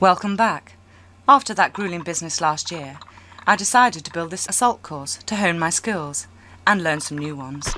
Welcome back. After that grueling business last year, I decided to build this assault course to hone my skills and learn some new ones.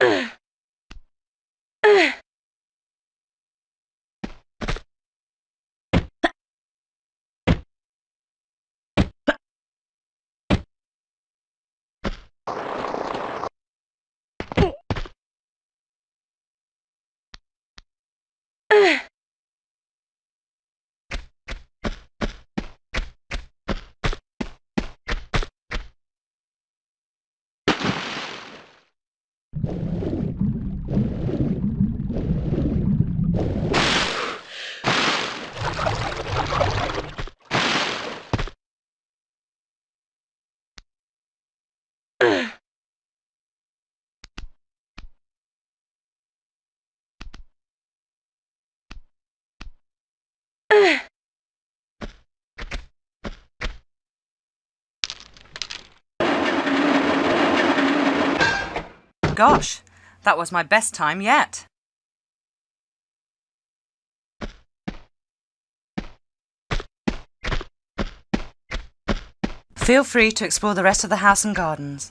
Ugh. Gosh, that was my best time yet. Feel free to explore the rest of the house and gardens.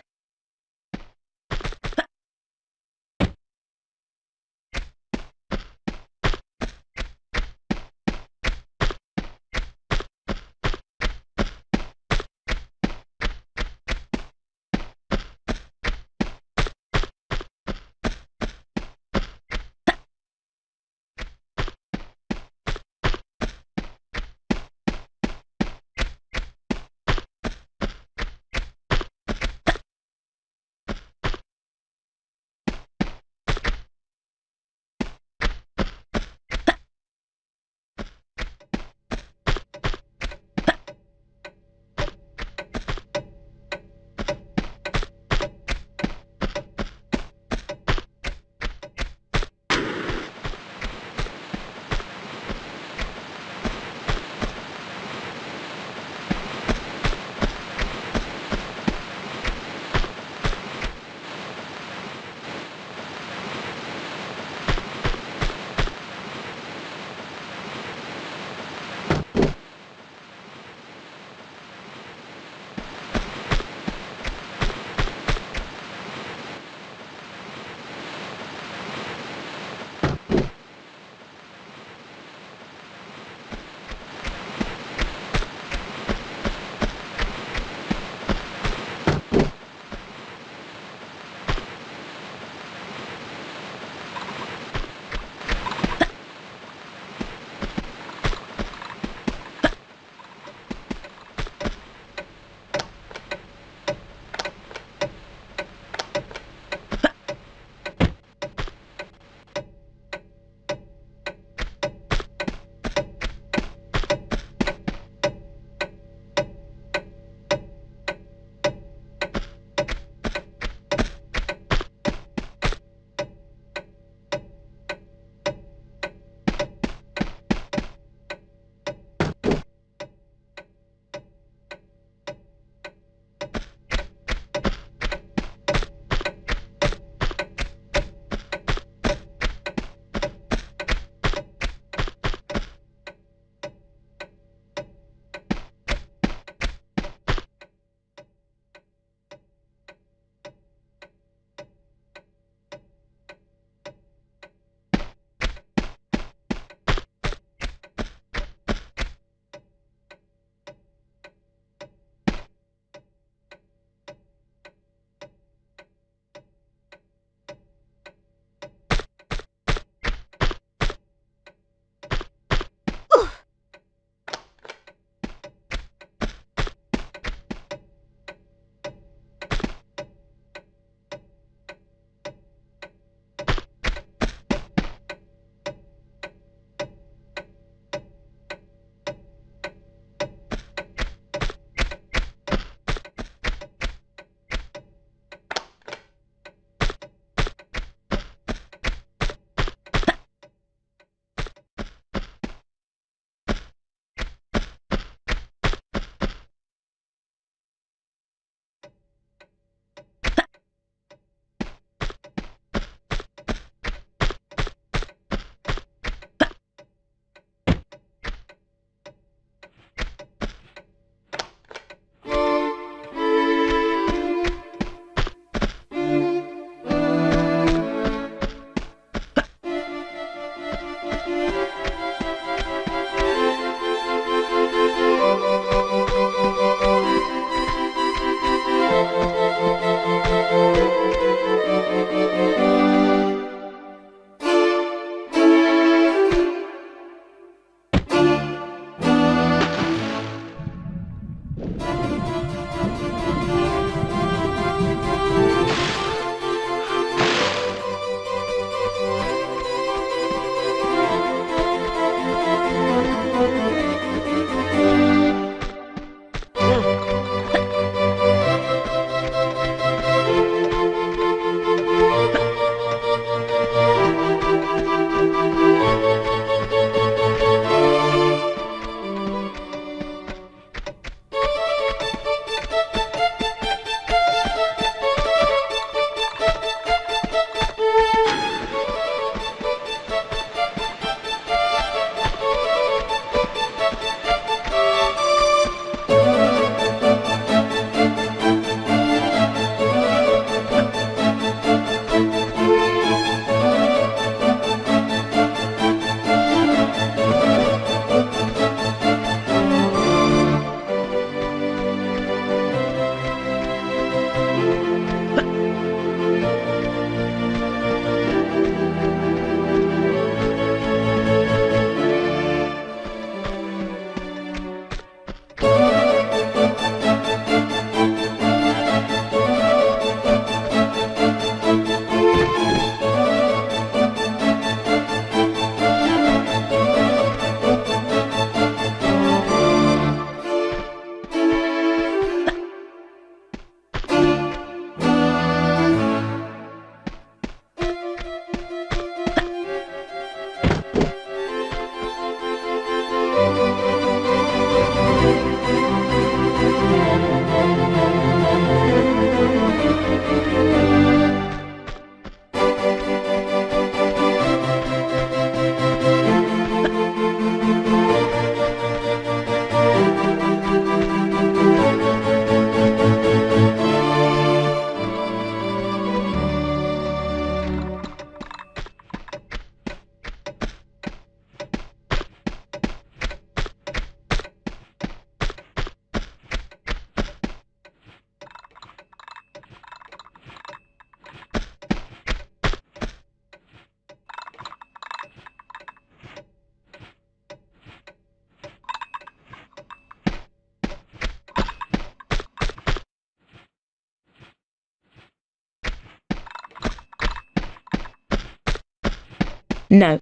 No.